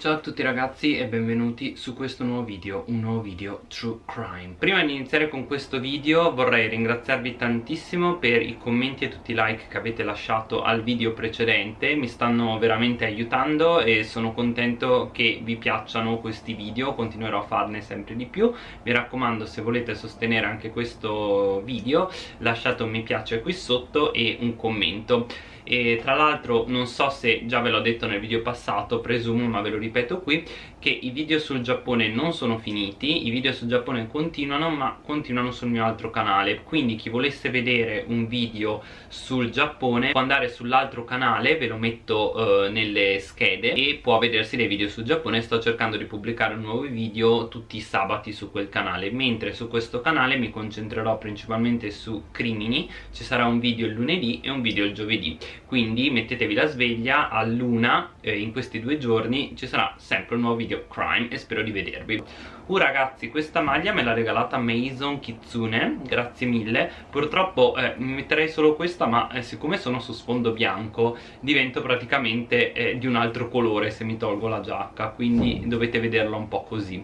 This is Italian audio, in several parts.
Ciao a tutti ragazzi e benvenuti su questo nuovo video, un nuovo video True Crime. Prima di iniziare con questo video vorrei ringraziarvi tantissimo per i commenti e tutti i like che avete lasciato al video precedente Mi stanno veramente aiutando e sono contento che vi piacciono questi video, continuerò a farne sempre di più. Mi raccomando se volete sostenere anche questo video lasciate un mi piace qui sotto e un commento. E tra l'altro non so se già ve l'ho detto nel video passato presumo ma ve lo ripeto qui che i video sul Giappone non sono finiti i video sul Giappone continuano ma continuano sul mio altro canale. Quindi chi volesse vedere un video sul Giappone può andare sull'altro canale ve lo metto eh, nelle schede e può vedersi dei video sul Giappone. Sto cercando di pubblicare nuovi video tutti i sabati su quel canale. Mentre su questo canale mi concentrerò principalmente su crimini ci sarà un video il lunedì e un video il giovedì. Quindi mettetevi la sveglia a luna eh, in questi due giorni ci sarà sempre un nuovo video crime e spero di vedervi. Uh ragazzi questa maglia me l'ha regalata Maison Kitsune grazie mille. Purtroppo eh, metterei solo questa ma eh, siccome sono su sfondo bianco divento praticamente eh, di un altro colore se mi tolgo la giacca quindi dovete vederla un po' così.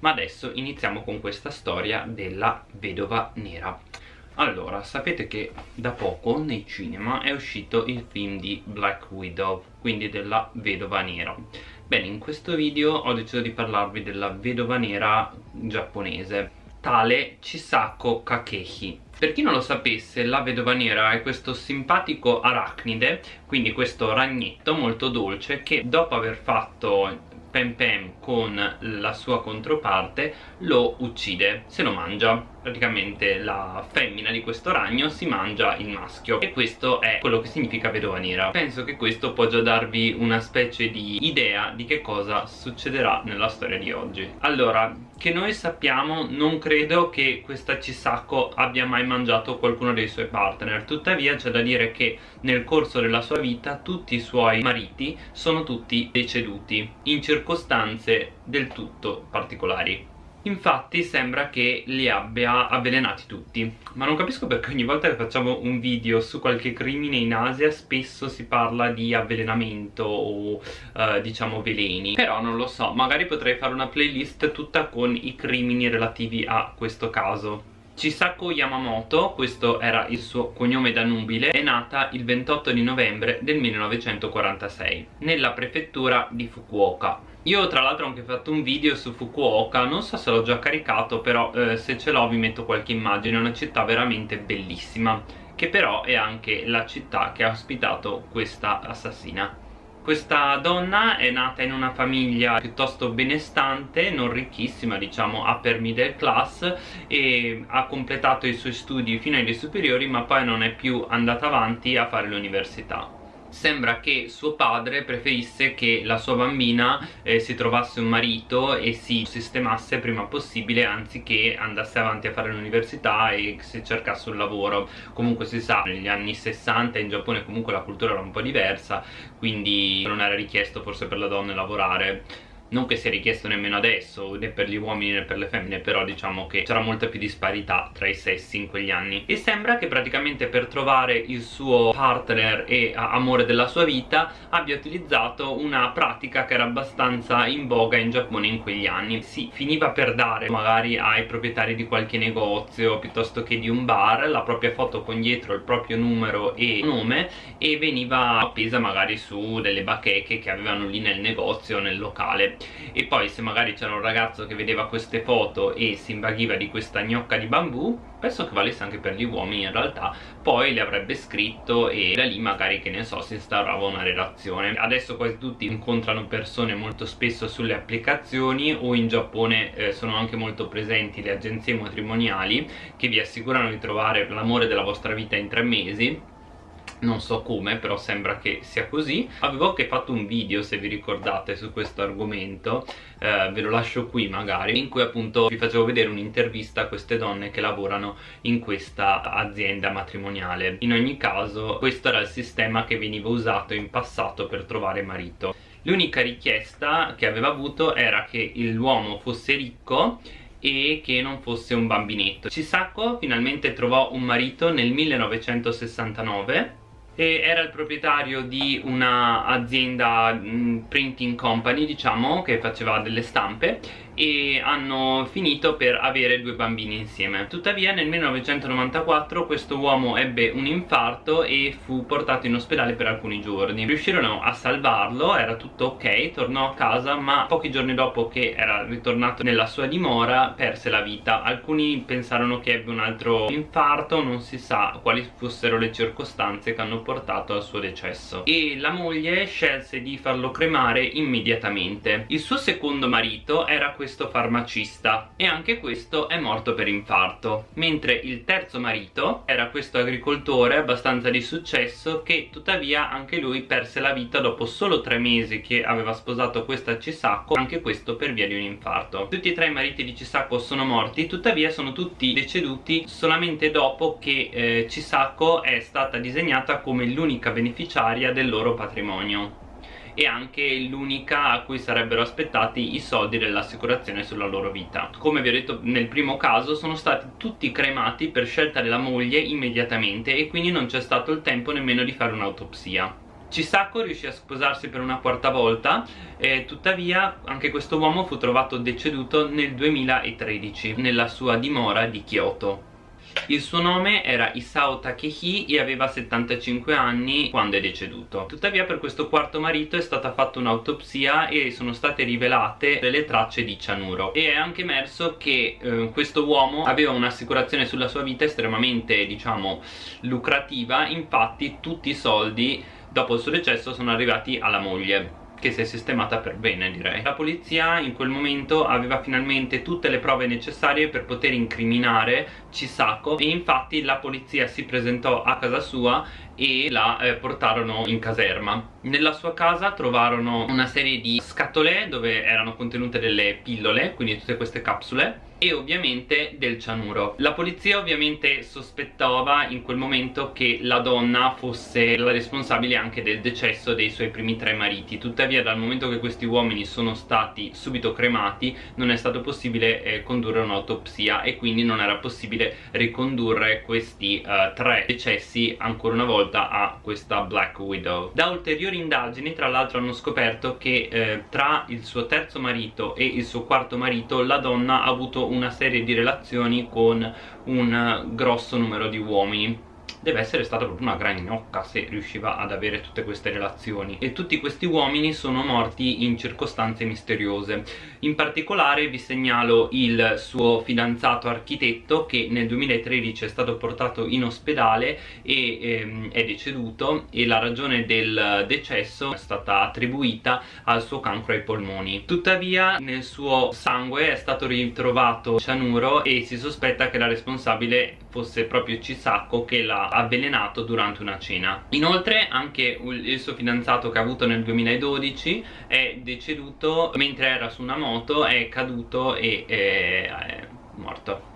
Ma adesso iniziamo con questa storia della vedova nera. Allora, sapete che da poco nei cinema è uscito il film di Black Widow, quindi della vedova nera. Bene, in questo video ho deciso di parlarvi della vedova nera giapponese, tale Chisako Kakehi. Per chi non lo sapesse, la vedova nera è questo simpatico arachnide, quindi questo ragnetto molto dolce che dopo aver fatto Pem Pem con la sua controparte lo uccide, se lo mangia praticamente la femmina di questo ragno si mangia il maschio. E questo è quello che significa vedova nera. Penso che questo può già darvi una specie di idea di che cosa succederà nella storia di oggi. Allora che noi sappiamo non credo che questa Chisako abbia mai mangiato qualcuno dei suoi partner. Tuttavia c'è da dire che nel corso della sua vita tutti i suoi mariti sono tutti deceduti in circostanze del tutto particolari Infatti sembra che li abbia avvelenati tutti. Ma non capisco perché ogni volta che facciamo un video su qualche crimine in Asia Spesso si parla di avvelenamento o uh, diciamo veleni. Però non lo so, magari potrei fare una playlist tutta con i crimini relativi a questo caso Chisako Yamamoto, questo era il suo cognome da nubile, è nata il 28 di novembre del 1946 nella prefettura di Fukuoka. Io tra l'altro ho anche fatto un video su Fukuoka, non so se l'ho già caricato però eh, se ce l'ho vi metto qualche immagine, è una città veramente bellissima che però è anche la città che ha ospitato questa assassina questa donna è nata in una famiglia piuttosto benestante, non ricchissima, diciamo upper middle class e ha completato i suoi studi fino ai superiori ma poi non è più andata avanti a fare l'università sembra che suo padre preferisse che la sua bambina eh, si trovasse un marito e si sistemasse prima possibile anziché andasse avanti a fare l'università e si cercasse un lavoro. Comunque si sa negli anni 60 in Giappone comunque la cultura era un po' diversa quindi non era richiesto forse per la donna lavorare non che sia richiesto nemmeno adesso né per gli uomini né per le femmine però diciamo che c'era molta più disparità tra i sessi in quegli anni. E sembra che praticamente per trovare il suo partner e amore della sua vita abbia utilizzato una pratica che era abbastanza in voga in Giappone in quegli anni. Si finiva per dare magari ai proprietari di qualche negozio piuttosto che di un bar la propria foto con dietro il proprio numero e nome e veniva appesa magari su delle bacheche che avevano lì nel negozio nel locale e poi se magari c'era un ragazzo che vedeva queste foto e si invaghiva di questa gnocca di bambù penso che valesse anche per gli uomini in realtà poi le avrebbe scritto e da lì magari che ne so si instaurava una relazione. Adesso quasi tutti incontrano persone molto spesso sulle applicazioni o in Giappone eh, sono anche molto presenti le agenzie matrimoniali che vi assicurano di trovare l'amore della vostra vita in tre mesi non so come però sembra che sia così. Avevo anche fatto un video se vi ricordate su questo argomento. Eh, ve lo lascio qui magari. In cui appunto vi facevo vedere un'intervista a queste donne che lavorano in questa azienda matrimoniale. In ogni caso questo era il sistema che veniva usato in passato per trovare marito. L'unica richiesta che aveva avuto era che l'uomo fosse ricco e che non fosse un bambinetto. Chisako finalmente trovò un marito nel 1969 e era il proprietario di un'azienda mm, printing company diciamo che faceva delle stampe e hanno finito per avere due bambini insieme. Tuttavia nel 1994 questo uomo ebbe un infarto e fu portato in ospedale per alcuni giorni. Riuscirono a salvarlo, era tutto ok, tornò a casa ma pochi giorni dopo che era ritornato nella sua dimora perse la vita. Alcuni pensarono che ebbe un altro infarto non si sa quali fossero le circostanze che hanno portato al suo decesso. E la moglie scelse di farlo cremare immediatamente. Il suo secondo marito era questo questo farmacista e anche questo è morto per infarto. Mentre il terzo marito era questo agricoltore abbastanza di successo che tuttavia anche lui perse la vita dopo solo tre mesi che aveva sposato questa Cisacco anche questo per via di un infarto. Tutti e tre i mariti di Cisacco sono morti tuttavia sono tutti deceduti solamente dopo che eh, Cisacco è stata disegnata come l'unica beneficiaria del loro patrimonio e anche l'unica a cui sarebbero aspettati i soldi dell'assicurazione sulla loro vita. Come vi ho detto nel primo caso sono stati tutti cremati per scelta della moglie immediatamente e quindi non c'è stato il tempo nemmeno di fare un'autopsia. Chisako riuscì a sposarsi per una quarta volta e tuttavia anche questo uomo fu trovato deceduto nel 2013 nella sua dimora di Kyoto il suo nome era Isao Takehi e aveva 75 anni quando è deceduto. Tuttavia per questo quarto marito è stata fatta un'autopsia e sono state rivelate delle tracce di cianuro. E è anche emerso che eh, questo uomo aveva un'assicurazione sulla sua vita estremamente, diciamo, lucrativa, infatti tutti i soldi dopo il suo decesso sono arrivati alla moglie che si è sistemata per bene direi. La polizia in quel momento aveva finalmente tutte le prove necessarie per poter incriminare Chisako e infatti la polizia si presentò a casa sua e la eh, portarono in caserma. Nella sua casa trovarono una serie di scatole dove erano contenute delle pillole quindi tutte queste capsule e ovviamente del cianuro. La polizia ovviamente sospettava in quel momento che la donna fosse la responsabile anche del decesso dei suoi primi tre mariti. Tuttavia dal momento che questi uomini sono stati subito cremati non è stato possibile eh, condurre un'autopsia e quindi non era possibile ricondurre questi eh, tre decessi ancora una volta a questa Black Widow. Da ulteriori indagini tra l'altro hanno scoperto che eh, tra il suo terzo marito e il suo quarto marito la donna ha avuto una serie di relazioni con un grosso numero di uomini deve essere stata proprio una gran gnocca se riusciva ad avere tutte queste relazioni. E tutti questi uomini sono morti in circostanze misteriose. In particolare vi segnalo il suo fidanzato architetto che nel 2013 è stato portato in ospedale e ehm, è deceduto e la ragione del decesso è stata attribuita al suo cancro ai polmoni. Tuttavia nel suo sangue è stato ritrovato cianuro e si sospetta che la responsabile fosse proprio Chisako che l'ha avvelenato durante una cena. Inoltre anche il suo fidanzato che ha avuto nel 2012 è deceduto mentre era su una moto è caduto e è, è morto.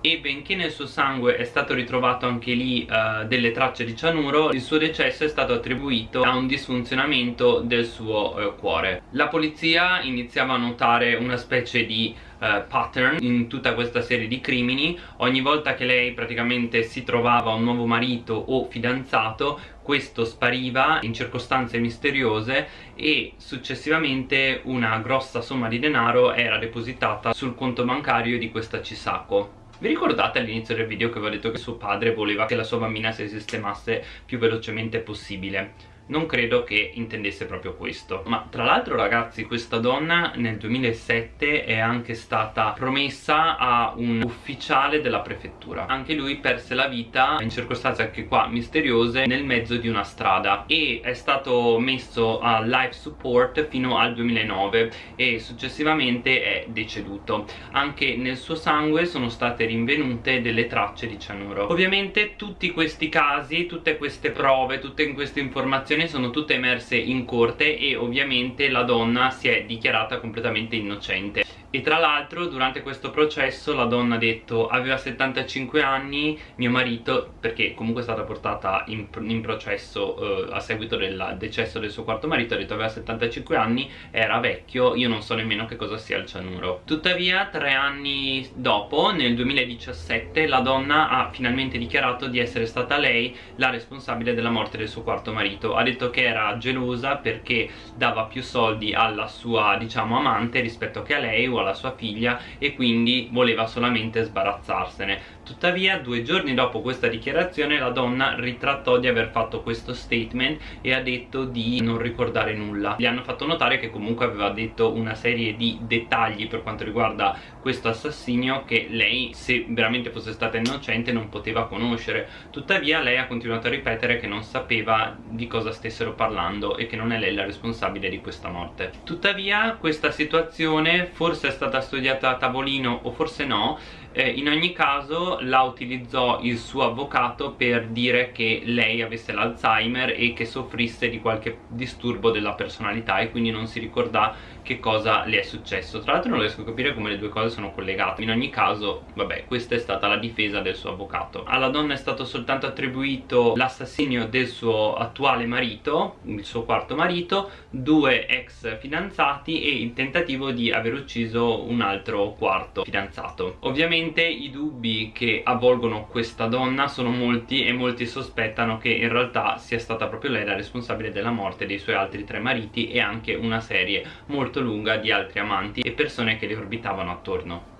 E benché nel suo sangue è stato ritrovato anche lì uh, delle tracce di cianuro il suo decesso è stato attribuito a un disfunzionamento del suo uh, cuore. La polizia iniziava a notare una specie di uh, pattern in tutta questa serie di crimini ogni volta che lei praticamente si trovava un nuovo marito o fidanzato questo spariva in circostanze misteriose e successivamente una grossa somma di denaro era depositata sul conto bancario di questa Chisako vi ricordate all'inizio del video che vi ho detto che suo padre voleva che la sua bambina si sistemasse più velocemente possibile? Non credo che intendesse proprio questo. Ma tra l'altro ragazzi questa donna nel 2007 è anche stata promessa a un ufficiale della prefettura. Anche lui perse la vita in circostanze anche qua misteriose nel mezzo di una strada. E è stato messo a life support fino al 2009 e successivamente è deceduto. Anche nel suo sangue sono state rinvenute delle tracce di cianuro. Ovviamente tutti questi casi tutte queste prove tutte queste informazioni informazioni sono tutte emerse in corte e ovviamente la donna si è dichiarata completamente innocente e tra l'altro durante questo processo la donna ha detto aveva 75 anni mio marito perché comunque è stata portata in, in processo eh, a seguito del decesso del suo quarto marito ha detto aveva 75 anni era vecchio io non so nemmeno che cosa sia il cianuro. Tuttavia tre anni dopo nel 2017 la donna ha finalmente dichiarato di essere stata lei la responsabile della morte del suo quarto marito. Ha detto che era gelosa perché dava più soldi alla sua diciamo amante rispetto che a lei alla sua figlia e quindi voleva solamente sbarazzarsene tuttavia due giorni dopo questa dichiarazione la donna ritrattò di aver fatto questo statement e ha detto di non ricordare nulla. Gli hanno fatto notare che comunque aveva detto una serie di dettagli per quanto riguarda questo assassinio che lei se veramente fosse stata innocente non poteva conoscere. Tuttavia lei ha continuato a ripetere che non sapeva di cosa stessero parlando e che non è lei la responsabile di questa morte. Tuttavia questa situazione forse è stata studiata a tavolino o forse no eh, in ogni caso la utilizzò il suo avvocato per dire che lei avesse l'Alzheimer e che soffrisse di qualche disturbo della personalità e quindi non si ricorda che cosa le è successo. Tra l'altro non riesco a capire come le due cose sono collegate. In ogni caso vabbè questa è stata la difesa del suo avvocato. Alla donna è stato soltanto attribuito l'assassinio del suo attuale marito il suo quarto marito due ex fidanzati e il tentativo di aver ucciso un altro quarto fidanzato. Ovviamente i dubbi che avvolgono questa donna sono molti e molti sospettano che in realtà sia stata proprio lei la responsabile della morte dei suoi altri tre mariti e anche una serie molto molto lunga di altri amanti e persone che le orbitavano attorno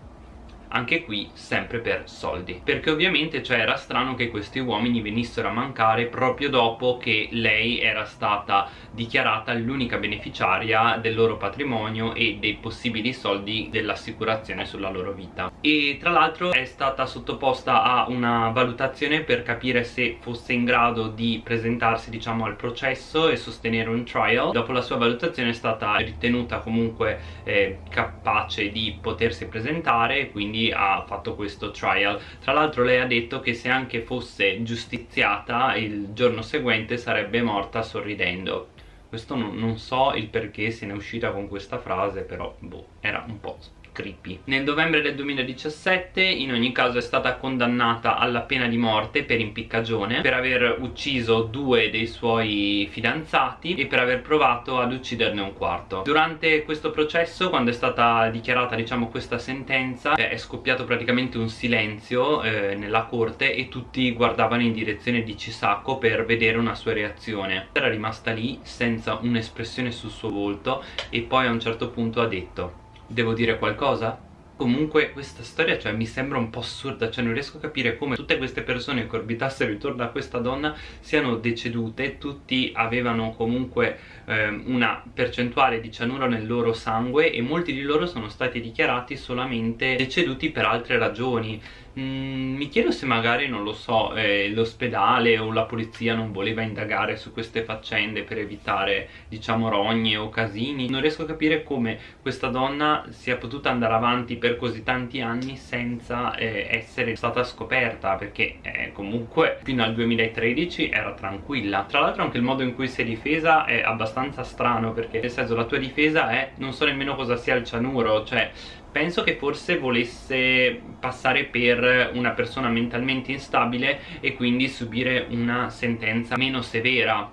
anche qui sempre per soldi. Perché ovviamente cioè era strano che questi uomini venissero a mancare proprio dopo che lei era stata dichiarata l'unica beneficiaria del loro patrimonio e dei possibili soldi dell'assicurazione sulla loro vita. E tra l'altro è stata sottoposta a una valutazione per capire se fosse in grado di presentarsi diciamo al processo e sostenere un trial. Dopo la sua valutazione è stata ritenuta comunque eh, capace di potersi presentare quindi quindi ha fatto questo trial. Tra l'altro lei ha detto che se anche fosse giustiziata il giorno seguente sarebbe morta sorridendo. Questo non, non so il perché se ne è uscita con questa frase però boh era un po' creepy. Nel novembre del 2017 in ogni caso è stata condannata alla pena di morte per impiccagione per aver ucciso due dei suoi fidanzati e per aver provato ad ucciderne un quarto. Durante questo processo quando è stata dichiarata diciamo questa sentenza è scoppiato praticamente un silenzio eh, nella corte e tutti guardavano in direzione di Cisacco per vedere una sua reazione. Era rimasta lì senza un'espressione sul suo volto e poi a un certo punto ha detto Devo dire qualcosa? Comunque questa storia cioè, mi sembra un po' assurda, cioè non riesco a capire come tutte queste persone che orbitassero intorno a questa donna siano decedute, tutti avevano comunque eh, una percentuale di cianuro nel loro sangue e molti di loro sono stati dichiarati solamente deceduti per altre ragioni Mm, mi chiedo se magari, non lo so, eh, l'ospedale o la polizia non voleva indagare su queste faccende per evitare, diciamo, rogne o casini. Non riesco a capire come questa donna sia potuta andare avanti per così tanti anni senza eh, essere stata scoperta, perché eh, comunque fino al 2013 era tranquilla. Tra l'altro anche il modo in cui si è difesa è abbastanza strano, perché nel senso la tua difesa è non so nemmeno cosa sia il cianuro, cioè penso che forse volesse passare per una persona mentalmente instabile e quindi subire una sentenza meno severa.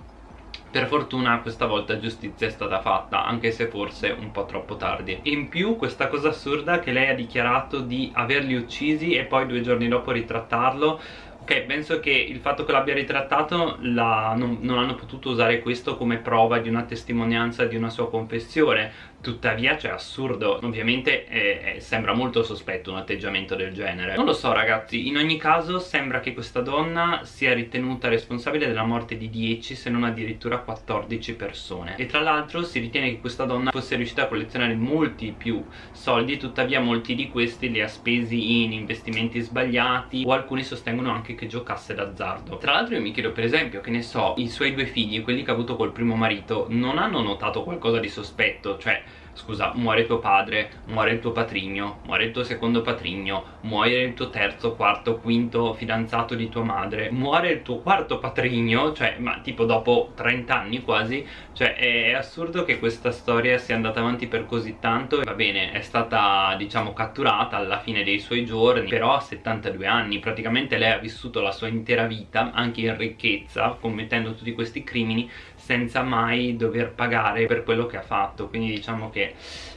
Per fortuna questa volta giustizia è stata fatta anche se forse un po' troppo tardi. In più questa cosa assurda che lei ha dichiarato di averli uccisi e poi due giorni dopo ritrattarlo Ok, penso che il fatto che l'abbia ritrattato la, non, non, hanno potuto usare questo come prova di una testimonianza di una sua confessione. Tuttavia, cioè, assurdo. Ovviamente eh, eh, sembra molto sospetto un atteggiamento del genere. Non lo so ragazzi, in ogni caso sembra che questa donna sia ritenuta responsabile della morte di 10 se non addirittura 14 persone. E tra l'altro si ritiene che questa donna fosse riuscita a collezionare molti più soldi. Tuttavia molti di questi li ha spesi in investimenti sbagliati O alcuni sostengono anche che giocasse d'azzardo. Tra l'altro io mi chiedo per esempio che ne so I suoi due figli, quelli che ha avuto col primo marito Non hanno notato qualcosa di sospetto? Cioè scusa, muore tuo padre, muore il tuo patrigno, muore il tuo secondo patrigno, muore il tuo terzo, quarto, quinto fidanzato di tua madre, muore il tuo quarto patrigno, cioè, ma tipo dopo 30 anni quasi, cioè è, è assurdo che questa storia sia andata avanti per così tanto, va bene, è stata diciamo catturata alla fine dei suoi giorni, però a 72 anni, praticamente lei ha vissuto la sua intera vita, anche in ricchezza, commettendo tutti questi crimini, senza mai dover pagare per quello che ha fatto, quindi diciamo che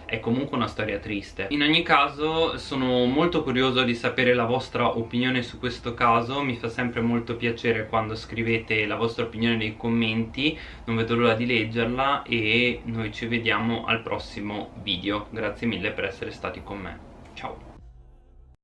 è comunque una storia triste. In ogni caso sono molto curioso di sapere la vostra opinione su questo caso. Mi fa sempre molto piacere quando scrivete la vostra opinione nei commenti. Non vedo l'ora di leggerla e noi ci vediamo al prossimo video. Grazie mille per essere stati con me. Ciao